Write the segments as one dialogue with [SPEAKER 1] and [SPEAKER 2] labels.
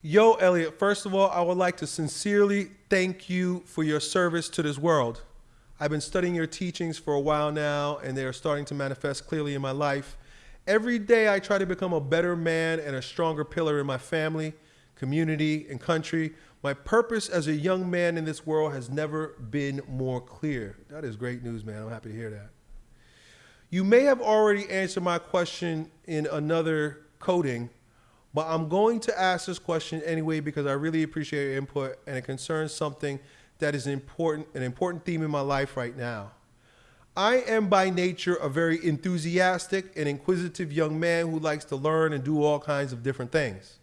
[SPEAKER 1] Yo, Elliot, first of all, I would like to sincerely thank you for your service to this world. I've been studying your teachings for a while now, and they are starting to manifest clearly in my life. Every day, I try to become a better man and a stronger pillar in my family, community, and country. My purpose as a young man in this world has never been more clear. That is great news, man. I'm happy to hear that. You may have already answered my question in another coding, but I'm going to ask this question anyway because I really appreciate your input and it concerns something that is important, an important theme in my life right now. I am by nature a very enthusiastic and inquisitive young man who likes to learn and do all kinds of different things.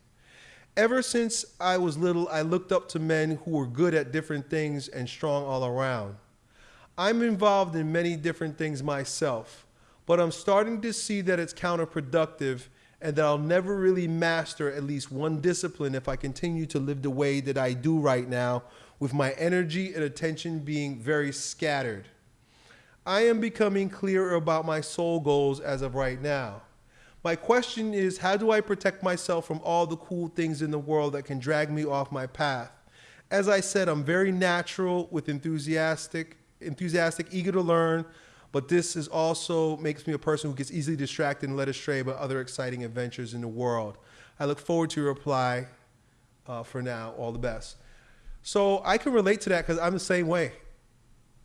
[SPEAKER 1] Ever since I was little, I looked up to men who were good at different things and strong all around. I'm involved in many different things myself, but I'm starting to see that it's counterproductive and that I'll never really master at least one discipline if I continue to live the way that I do right now, with my energy and attention being very scattered. I am becoming clearer about my soul goals as of right now. My question is how do I protect myself from all the cool things in the world that can drag me off my path? As I said, I'm very natural with enthusiastic, enthusiastic, eager to learn, but this is also makes me a person who gets easily distracted and led astray by other exciting adventures in the world. I look forward to your reply. Uh, for now, all the best. So I can relate to that because I'm the same way.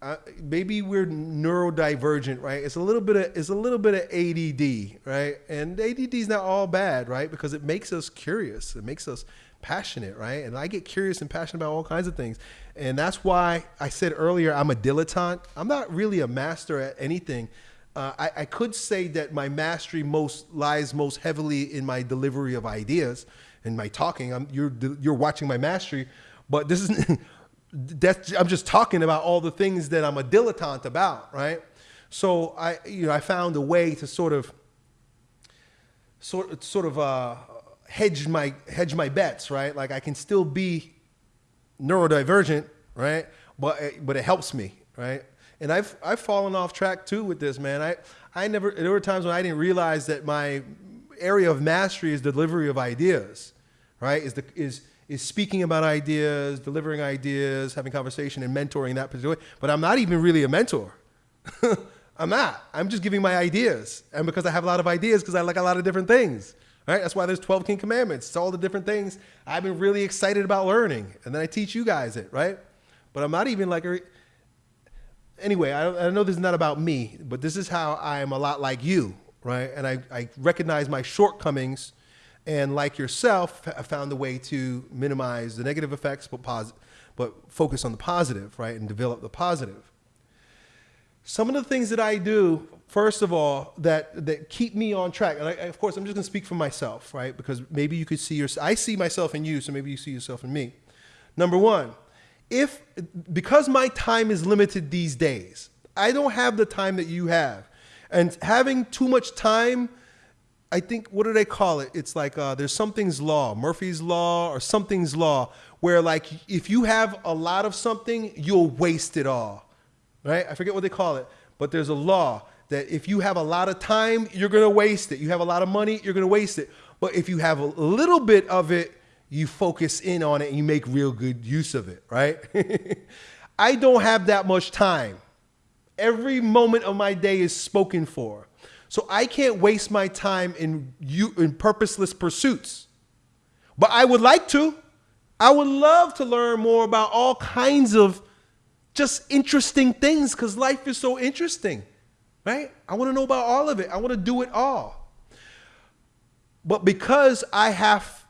[SPEAKER 1] Uh, maybe we're neurodivergent, right? It's a little bit of it's a little bit of ADD, right? And ADD is not all bad, right? Because it makes us curious. It makes us passionate, right? And I get curious and passionate about all kinds of things. And that's why I said earlier I'm a dilettante. I'm not really a master at anything. Uh, I, I, could say that my mastery most lies most heavily in my delivery of ideas and my talking. I'm, you're you're watching my mastery, but this is that's I'm just talking about all the things that I'm a dilettante about, right? So I you know I found a way to sort of sort sort of uh, hedge my hedge my bets, right? Like I can still be neurodivergent, right? But it, but it helps me, right? And I've I've fallen off track too with this, man. I I never there were times when I didn't realize that my area of mastery is delivery of ideas, right? Is the is is speaking about ideas, delivering ideas, having conversation, and mentoring that particular way. But I'm not even really a mentor. I'm not. I'm just giving my ideas, and because I have a lot of ideas, because I like a lot of different things. Right? That's why there's 12 King Commandments. It's all the different things I've been really excited about learning. And then I teach you guys it, right? But I'm not even like, a, anyway, I, I know this is not about me, but this is how I am a lot like you, right? And I, I recognize my shortcomings and like yourself, I found a way to minimize the negative effects, but, posit- but focus on the positive, right? And develop the positive. Some of the things that I do first of all, that that keep me on track. And I, of course, I'm just going to speak for myself, right? Because maybe you could see your, I see myself in you, so maybe you see yourself in me. Number one, if because my time is limited these days, I don't have the time that you have, and having too much time. I think what do they call it? It's like uh, there's something's law, Murphy's law or something's law, where like if you have a lot of something, you'll waste it all, right? I forget what they call it, but there's a law that if you have a lot of time, you're going to waste it. You have a lot of money, you're going to waste it. But if you have a little bit of it, you focus in on it and you make real good use of it, right? I don't have that much time. Every moment of my day is spoken for. So I can't waste my time in you in purposeless pursuits. But I would like to. I would love to learn more about all kinds of just interesting things because life is so interesting right? I want to know about all of it. I want to do it all. But because I have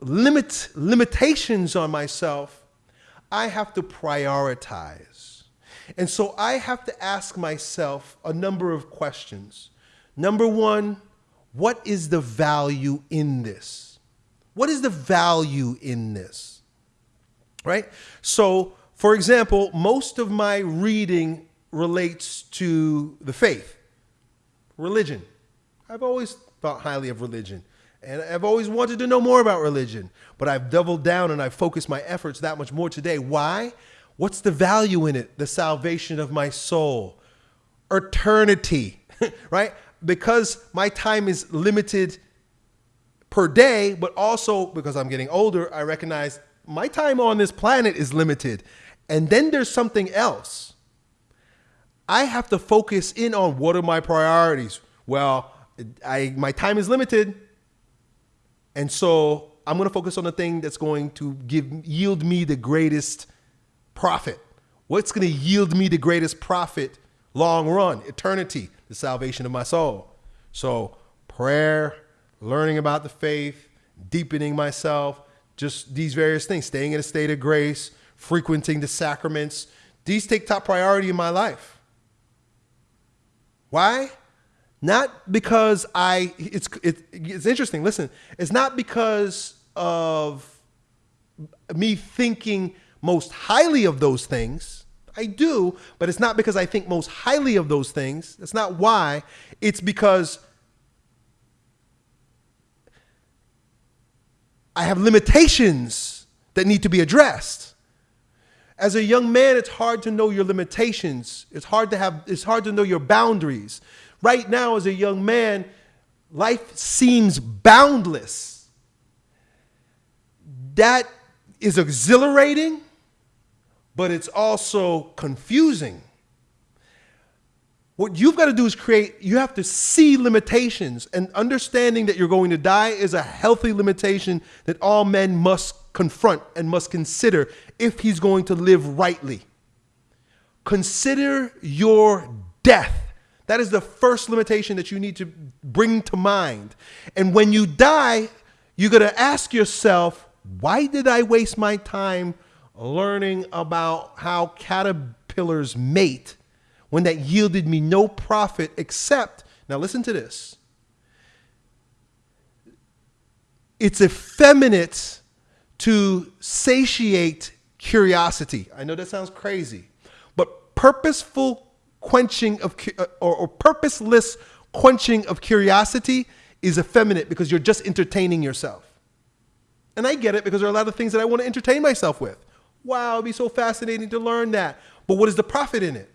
[SPEAKER 1] limit limitations on myself, I have to prioritize. And so I have to ask myself a number of questions. Number 1, what is the value in this? What is the value in this? Right? So, for example, most of my reading relates to the faith, religion. I've always thought highly of religion. And I've always wanted to know more about religion, but I've doubled down and I've focused my efforts that much more today. Why? What's the value in it? The salvation of my soul, eternity, right? Because my time is limited per day, but also because I'm getting older, I recognize my time on this planet is limited. And then there's something else. I have to focus in on what are my priorities. Well, I my time is limited. And so I'm going to focus on the thing that's going to give yield me the greatest profit. What's going to yield me the greatest profit long run, eternity, the salvation of my soul. So, prayer, learning about the faith, deepening myself, just these various things, staying in a state of grace, frequenting the sacraments, these take top priority in my life. Why? Not because I, it's, it, it's interesting. Listen, it's not because of me thinking most highly of those things. I do, but it's not because I think most highly of those things. That's not why. It's because I have limitations that need to be addressed. As a young man, it's hard to know your limitations. It's hard to have it's hard to know your boundaries. Right now as a young man, life seems boundless. That is exhilarating, but it's also confusing. What you've got to do is create, you have to see limitations, and understanding that you're going to die is a healthy limitation that all men must confront and must consider if he's going to live rightly. Consider your death. That is the first limitation that you need to bring to mind. And when you die, you're going to ask yourself, why did I waste my time learning about how caterpillars mate when that yielded me no profit except, now listen to this. It's effeminate to satiate curiosity. I know that sounds crazy, but purposeful quenching of, uh, or, or purposeless quenching of curiosity is effeminate because you're just entertaining yourself. And I get it because there are a lot of things that I want to entertain myself with. Wow, it'd be so fascinating to learn that. But what is the profit in it?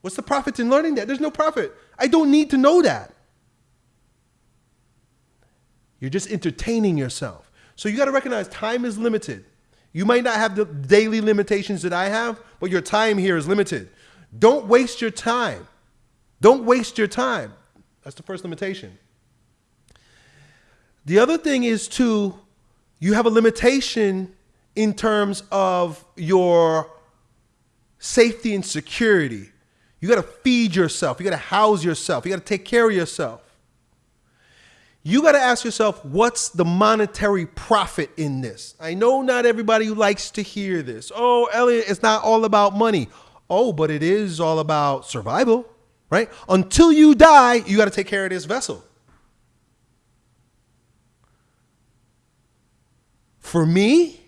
[SPEAKER 1] What's the profit in learning that? There's no profit. I don't need to know that. You're just entertaining yourself. So you got to recognize time is limited. You might not have the daily limitations that I have, but your time here is limited. Don't waste your time. Don't waste your time. That's the first limitation. The other thing is to you have a limitation in terms of your safety and security. You got to feed yourself. You got to house yourself. You got to take care of yourself. You got to ask yourself, what's the monetary profit in this? I know not everybody likes to hear this. Oh, Elliot, it's not all about money. Oh, but it is all about survival, right? Until you die, you got to take care of this vessel. For me,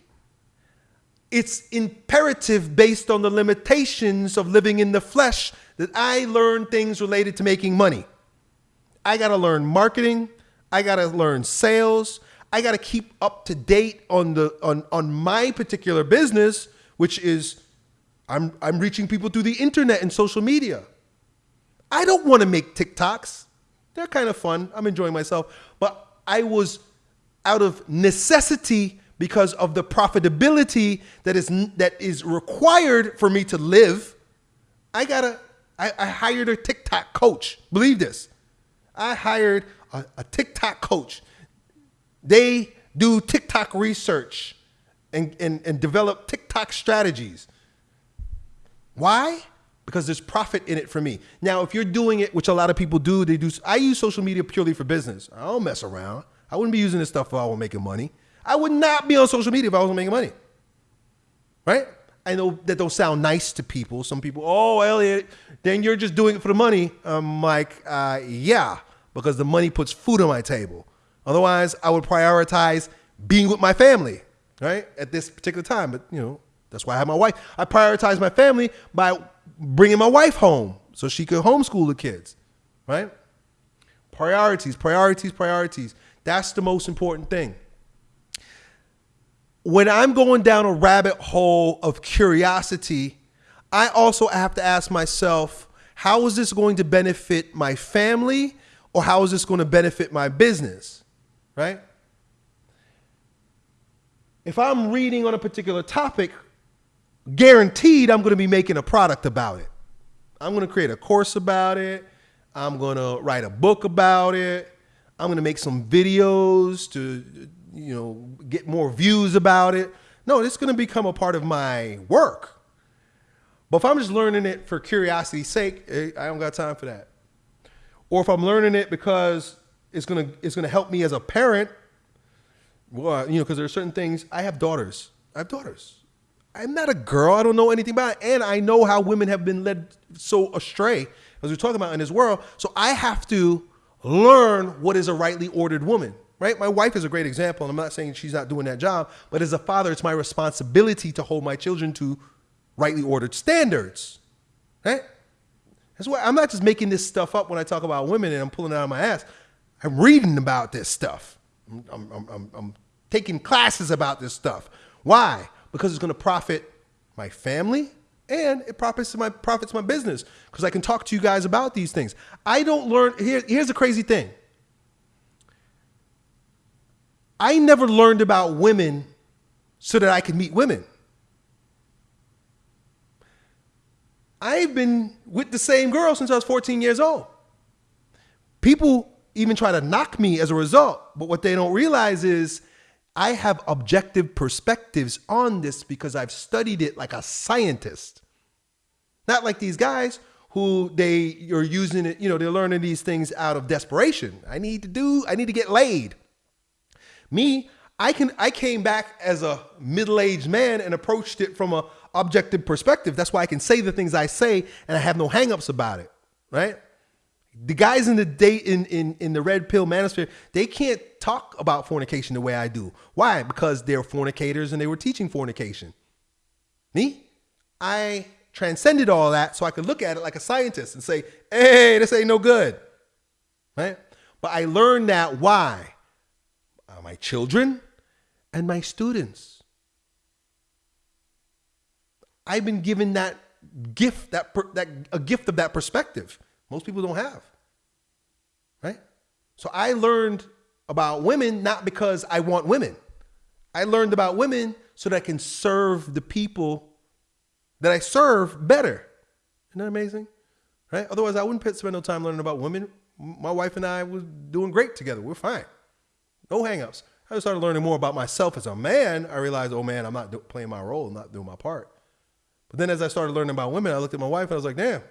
[SPEAKER 1] it's imperative based on the limitations of living in the flesh that I learn things related to making money. I got to learn marketing, I got to learn sales, I got to keep up to date on the on on my particular business, which is I'm I'm reaching people through the internet and social media. I don't want to make TikToks. They're kind of fun. I'm enjoying myself, but I was out of necessity because of the profitability that is that is required for me to live. I gotta. I, I hired a TikTok coach. Believe this. I hired a, a TikTok coach. They do TikTok research and, and, and develop TikTok strategies. Why? Because there's profit in it for me. Now, if you're doing it, which a lot of people do, they do. I use social media purely for business. I don't mess around. I wouldn't be using this stuff if I was making money. I would not be on social media if I wasn't making money. Right? I know that don't sound nice to people. Some people, oh, Elliot, then you're just doing it for the money. I'm like, uh, yeah, because the money puts food on my table. Otherwise, I would prioritize being with my family, right, at this particular time. But, you know, that's why I have my wife. I prioritize my family by bringing my wife home so she could homeschool the kids, right? Priorities, priorities, priorities. That's the most important thing when I'm going down a rabbit hole of curiosity, I also have to ask myself, how is this going to benefit my family or how is this going to benefit my business? right? If I'm reading on a particular topic, guaranteed I'm going to be making a product about it. I'm going to create a course about it. I'm going to write a book about it. I'm going to make some videos to, you know, get more views about it. No, it's going to become a part of my work. But if I'm just learning it for curiosity's sake, eh, I don't got time for that. Or if I'm learning it because it's to it's to help me as a parent, well, you know, because there are certain things. I have daughters. I have daughters. I'm not a girl. I don't know anything about it. And I know how women have been led so astray, as we're talking about in this world. So I have to learn what is a rightly ordered woman, right? My wife is a great example. And I'm not saying she's not doing that job, but as a father, it's my responsibility to hold my children to rightly ordered standards, right? That's why I'm not just making this stuff up when I talk about women and I'm pulling it out of my ass. I'm reading about this stuff. I'm, I'm, I'm, I'm taking classes about this stuff. Why? because it's going to profit my family and it profits my profits my business because I can talk to you guys about these things. I don't learn here here's the crazy thing. I never learned about women so that I could meet women. I've been with the same girl since I was 14 years old. People even try to knock me as a result, but what they don't realize is I have objective perspectives on this because I've studied it like a scientist. Not like these guys who they are using it, you know, they're learning these things out of desperation. I need to do, I need to get laid. Me, I can I came back as a middle-aged man and approached it from a objective perspective. That's why I can say the things I say and I have no hangups about it, right? The guys in the date in, in, in the red pill manosphere, they can't talk about fornication the way I do. Why? Because they're fornicators and they were teaching fornication. Me? I transcended all that so I could look at it like a scientist and say, hey, this ain't no good. Right? But I learned that why? My children and my students. I've been given that gift, that, that a gift of that perspective. Most people don't have. Right? So I learned about women not because I want women. I learned about women so that I can serve the people that I serve better. Isn't that amazing? Right? Otherwise, I wouldn't spend no time learning about women. My wife and I were doing great together. We're fine. No hangups. I started learning more about myself as a man. I realized, oh man, I'm not playing my role, I'm not doing my part. But then as I started learning about women, I looked at my wife and I was like, damn,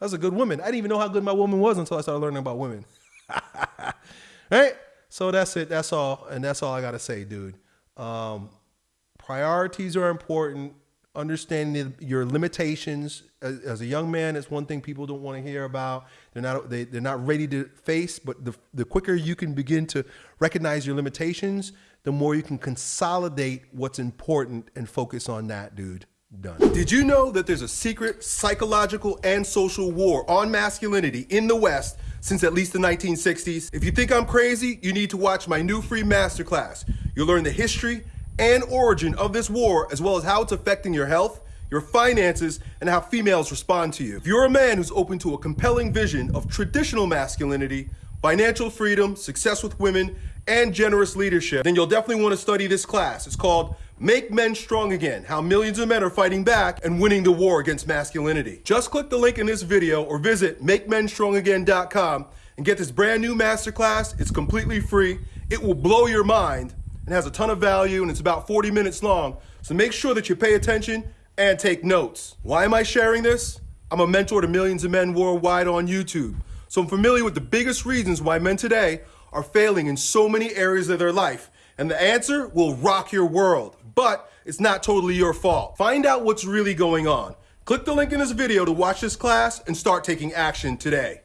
[SPEAKER 1] that's a good woman. I didn't even know how good my woman was until I started learning about women. right? So that's it. That's all. And that's all I got to say, dude. Um, priorities are important. Understanding your limitations as, as, a young man is one thing people don't want to hear about. They're not they, they're not ready to face. But the the quicker you can begin to recognize your limitations, the more you can consolidate what's important and focus on that, dude. Done. Did you know that there's a secret psychological and social war on masculinity in the West since at least the 1960s? If you think I'm crazy, you need to watch my new free masterclass. You'll learn the history and origin of this war, as well as how it's affecting your health, your finances, and how females respond to you. If you're a man who's open to a compelling vision of traditional masculinity, financial freedom, success with women, and generous leadership, then you'll definitely want to study this class. It's called Make Men Strong Again, how millions of men are fighting back and winning the war against masculinity. Just click the link in this video or visit MakeMenStrongAgain.com and get this brand new masterclass. It's completely free. It will blow your mind and has a ton of value and it's about 40 minutes long. So make sure that you pay attention and take notes. Why am I sharing this? I'm a mentor to millions of men worldwide on YouTube. So I'm familiar with the biggest reasons why men today are failing in so many areas of their life. And the answer will rock your world but it's not totally your fault. Find out what's really going on. Click the link in this video to watch this class and start taking action today.